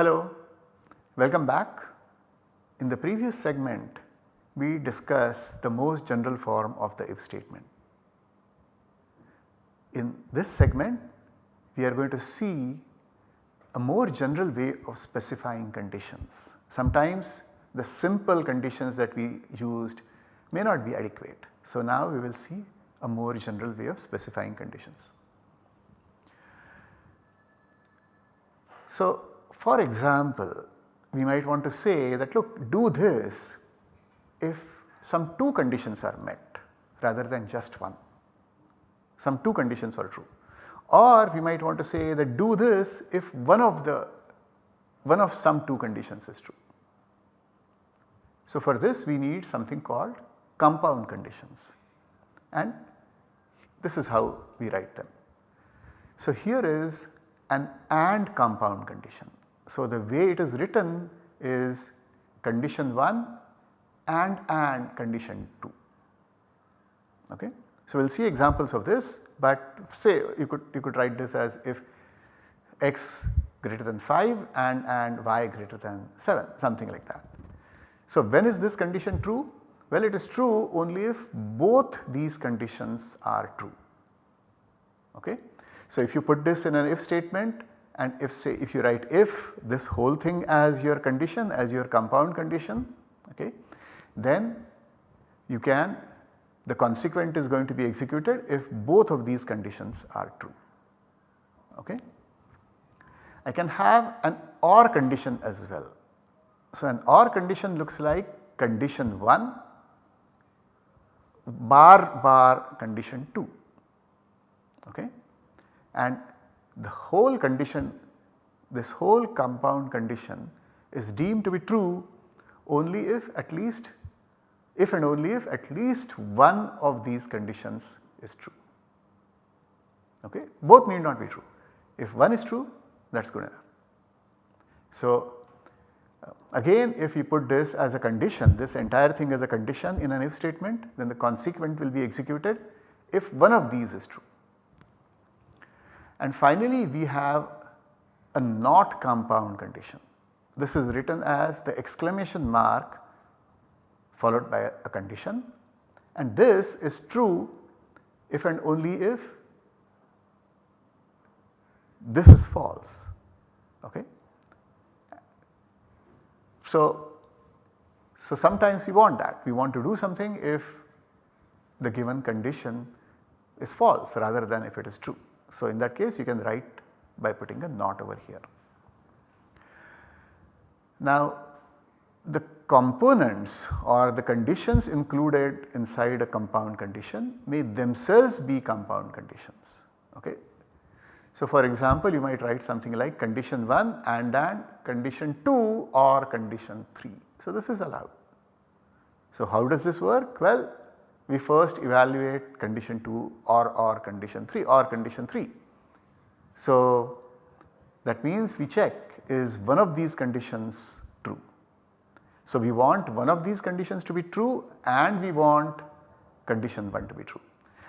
Hello, welcome back. In the previous segment we discussed the most general form of the if statement. In this segment we are going to see a more general way of specifying conditions. Sometimes the simple conditions that we used may not be adequate. So, now we will see a more general way of specifying conditions. So, for example, we might want to say that look do this if some 2 conditions are met rather than just one, some 2 conditions are true. Or we might want to say that do this if one of the one of some 2 conditions is true. So, for this we need something called compound conditions and this is how we write them. So, here is an AND compound condition. So, the way it is written is condition 1 and AND condition 2. Okay. So, we will see examples of this but say you could you could write this as if x greater than 5 and and y greater than 7 something like that. So, when is this condition true? Well it is true only if both these conditions are true. Okay. So, if you put this in an if statement and if say if you write if this whole thing as your condition as your compound condition okay, then you can the consequent is going to be executed if both of these conditions are true. Okay. I can have an OR condition as well. So, an OR condition looks like condition 1 bar bar condition 2 okay. and the whole condition this whole compound condition is deemed to be true only if at least if and only if at least one of these conditions is true. Okay. Both need not be true. If one is true that is good enough. So, uh, again if we put this as a condition this entire thing as a condition in an if statement then the consequent will be executed if one of these is true. And finally we have a not compound condition. This is written as the exclamation mark followed by a condition and this is true if and only if this is false. Okay. So, so sometimes we want that we want to do something if the given condition is false rather than if it is true. So, in that case you can write by putting a not over here. Now the components or the conditions included inside a compound condition may themselves be compound conditions. Okay. So, for example you might write something like condition 1 and and condition 2 or condition 3. So, this is allowed. So, how does this work? Well, we first evaluate condition 2 or or condition 3 or condition 3. So, that means we check is one of these conditions true. So, we want one of these conditions to be true and we want condition 1 to be true.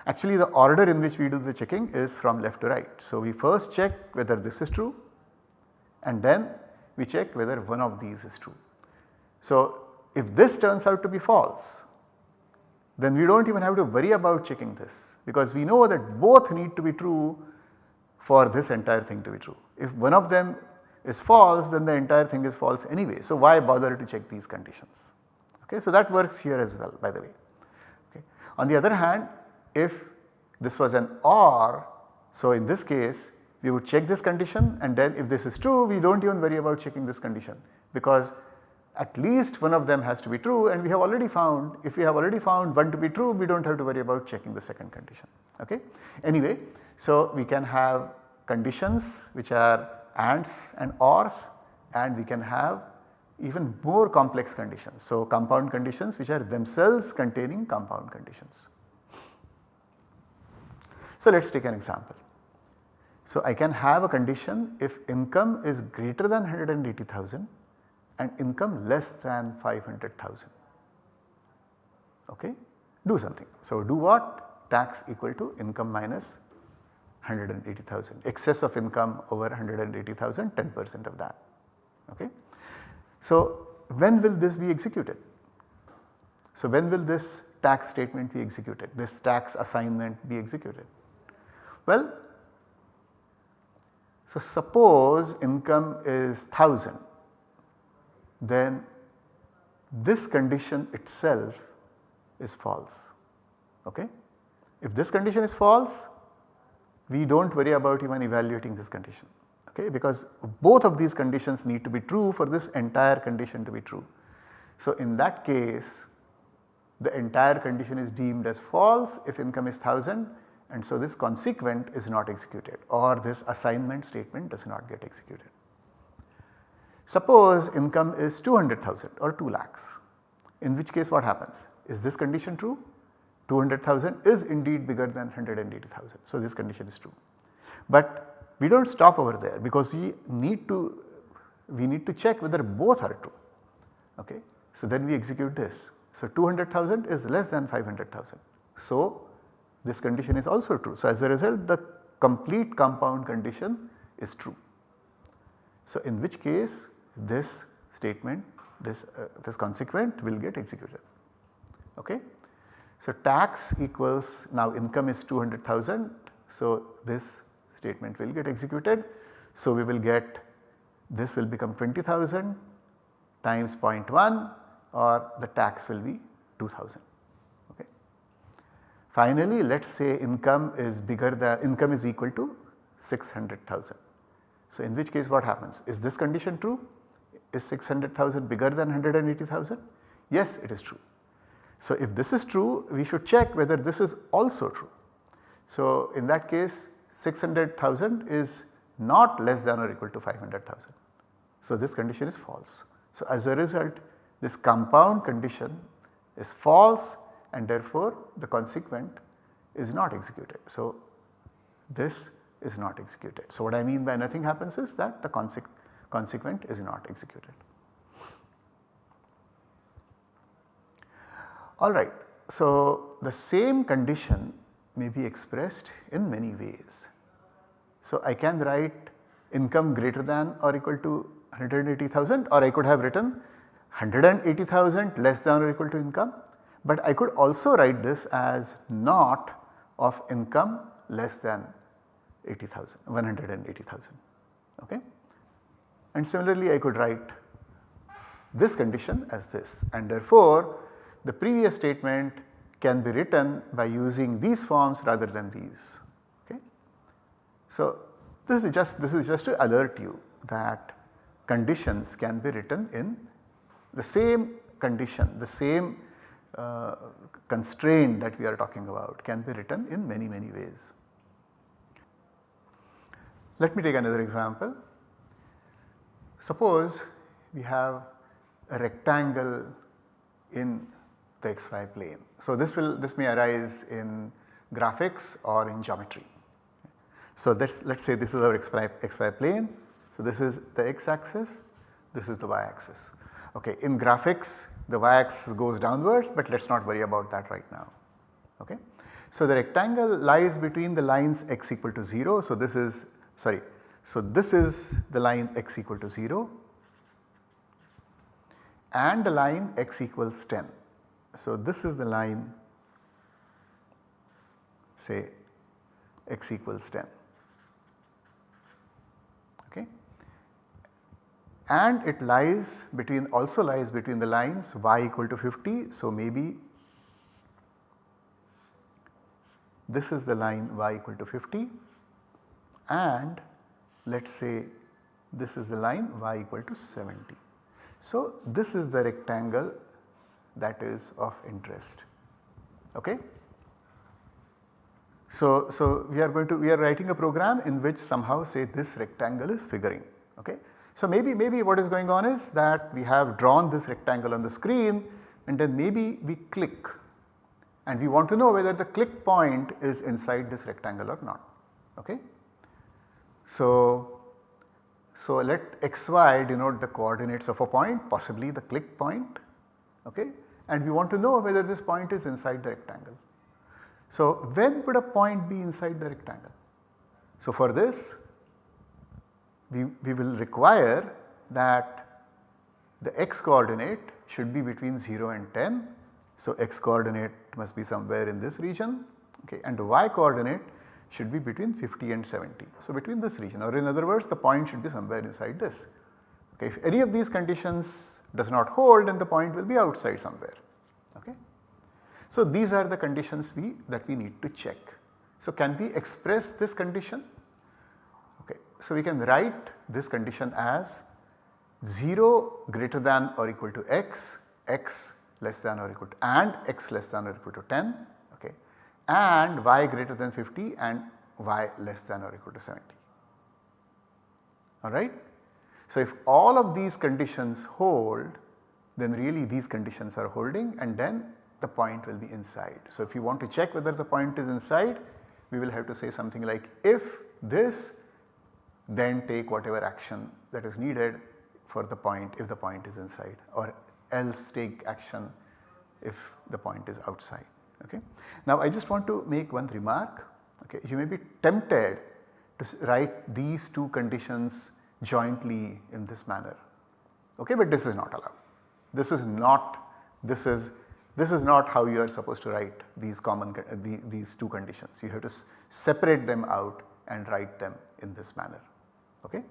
Actually the order in which we do the checking is from left to right. So, we first check whether this is true and then we check whether one of these is true. So, if this turns out to be false then we do not even have to worry about checking this because we know that both need to be true for this entire thing to be true. If one of them is false then the entire thing is false anyway. So, why bother to check these conditions. Okay. So, that works here as well by the way. Okay. On the other hand if this was an OR, so in this case we would check this condition and then if this is true we do not even worry about checking this condition because at least one of them has to be true and we have already found if we have already found one to be true we do not have to worry about checking the second condition. Okay. Anyway, so we can have conditions which are ANDs and ORs and we can have even more complex conditions. So, compound conditions which are themselves containing compound conditions. So, let us take an example. So, I can have a condition if income is greater than 180,000 and income less than 500,000. Okay? Do something. So, do what? Tax equal to income minus 180,000 excess of income over 180,000 10 percent of that. Okay. So, when will this be executed? So, when will this tax statement be executed, this tax assignment be executed? Well, so suppose income is 1000 then this condition itself is false. Okay? If this condition is false we do not worry about even evaluating this condition okay, because both of these conditions need to be true for this entire condition to be true. So, in that case the entire condition is deemed as false if income is 1000 and so this consequent is not executed or this assignment statement does not get executed. Suppose income is 200,000 or 2 lakhs in which case what happens? Is this condition true? 200,000 is indeed bigger than 180,000. So, this condition is true. But we do not stop over there because we need to we need to check whether both are true. Okay. So, then we execute this. So, 200,000 is less than 500,000. So, this condition is also true. So, as a result the complete compound condition is true. So, in which case this statement this, uh, this consequent will get executed. Okay. So, tax equals now income is 200,000. So, this statement will get executed. So, we will get this will become 20,000 times 0.1 or the tax will be 2000. Okay. Finally, let us say income is bigger than income is equal to 600,000. So, in which case what happens? Is this condition true? Is 600,000 bigger than 180,000? Yes, it is true. So, if this is true we should check whether this is also true. So, in that case 600,000 is not less than or equal to 500,000. So, this condition is false. So, as a result this compound condition is false and therefore the consequent is not executed. So, this is not executed. So, what I mean by nothing happens is that the consequent is not executed. Alright, so the same condition may be expressed in many ways. So, I can write income greater than or equal to 180,000 or I could have written 180,000 less than or equal to income, but I could also write this as not of income less than 80,000 180,000 okay. And similarly I could write this condition as this and therefore the previous statement can be written by using these forms rather than these okay. So this is just this is just to alert you that conditions can be written in the same condition, the same uh, constraint that we are talking about can be written in many many ways. Let me take another example. Suppose we have a rectangle in the xy plane. So, this will this may arise in graphics or in geometry. So, us let us say this is our xy, xy plane. So, this is the x axis, this is the y axis. Okay. In graphics the y axis goes downwards but let us not worry about that right now. Okay. So, the rectangle lies between the lines x equal to 0. So, this is sorry. So, this is the line x equal to 0 and the line x equals 10. So, this is the line say x equals 10. okay and it lies between also lies between the lines y equal to 50. So, maybe this is the line y equal to 50 and let us say this is the line y equal to 70. So, this is the rectangle that is of interest. Okay. So, so we are going to we are writing a program in which somehow say this rectangle is figuring. Okay. So, maybe, maybe what is going on is that we have drawn this rectangle on the screen and then maybe we click and we want to know whether the click point is inside this rectangle or not. Okay. So, so let xy denote the coordinates of a point possibly the click point okay, and we want to know whether this point is inside the rectangle. So, when would a point be inside the rectangle? So, for this we, we will require that the x coordinate should be between 0 and 10. So, x coordinate must be somewhere in this region okay, and the y coordinate should be between 50 and 70. So, between this region or in other words the point should be somewhere inside this. Okay, if any of these conditions does not hold then the point will be outside somewhere. Okay. So, these are the conditions we that we need to check. So, can we express this condition? Okay. So, we can write this condition as 0 greater than or equal to x, x less than or equal to and x less than or equal to 10 okay, and y greater than 50 and y less than or equal to 70 alright. So, if all of these conditions hold then really these conditions are holding and then the point will be inside. So, if you want to check whether the point is inside we will have to say something like if this then take whatever action that is needed for the point if the point is inside or else take action if the point is outside. Okay. Now I just want to make one remark okay. you may be tempted to write these two conditions jointly in this manner okay, but this is not allowed. This is not this is this is not how you are supposed to write these common uh, the, these two conditions. You have to separate them out and write them in this manner. Okay.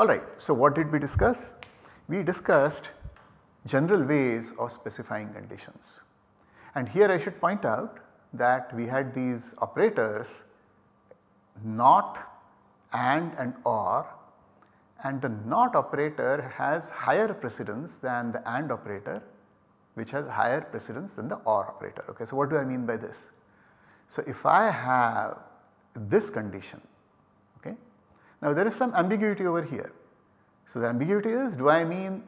Alright, so what did we discuss? We discussed general ways of specifying conditions. And here I should point out that we had these operators not, and and or and the not operator has higher precedence than the and operator which has higher precedence than the or operator. Okay. So, what do I mean by this? So, if I have this condition okay. Now there is some ambiguity over here. So, the ambiguity is do I mean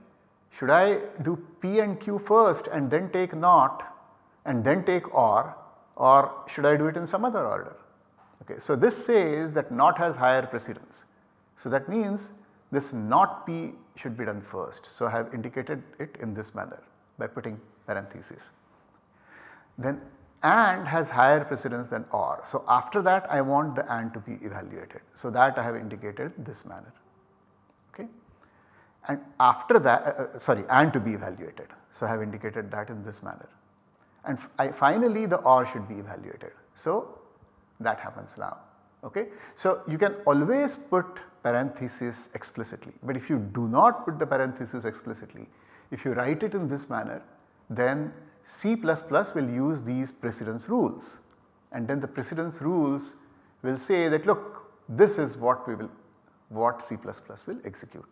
should I do P and Q first and then take not and then take or or should I do it in some other order. Okay. So, this says that not has higher precedence. So, that means this not P should be done first. So, I have indicated it in this manner by putting parentheses. Then AND has higher precedence than OR. So, after that I want the AND to be evaluated. So, that I have indicated this manner. And after that uh, uh, sorry AND to be evaluated. So, I have indicated that in this manner. And I, finally the OR should be evaluated. So, that happens now. Okay. So, you can always put parenthesis explicitly. But if you do not put the parenthesis explicitly, if you write it in this manner then C++ will use these precedence rules and then the precedence rules will say that look this is what we will what C++ will execute.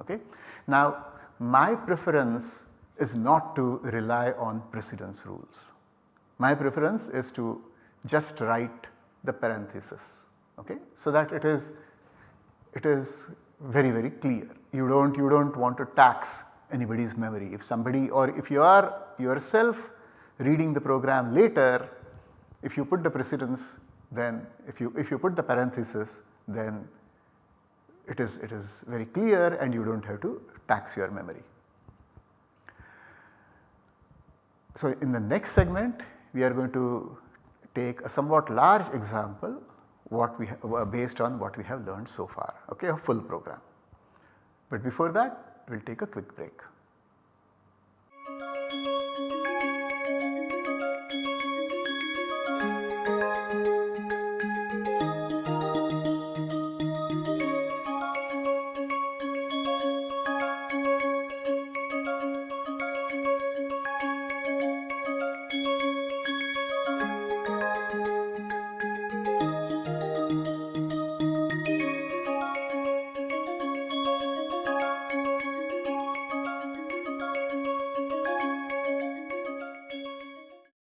Okay. Now my preference is not to rely on precedence rules. My preference is to just write the parenthesis okay, so that it is it is very very clear. You do not you do not want to tax anybody's memory. If somebody or if you are yourself reading the program later, if you put the precedence then if you if you put the parenthesis then it is it is very clear and you do not have to tax your memory. So, in the next segment we are going to take a somewhat large example what we uh, based on what we have learned so far okay a full program. But before that we will take a quick break.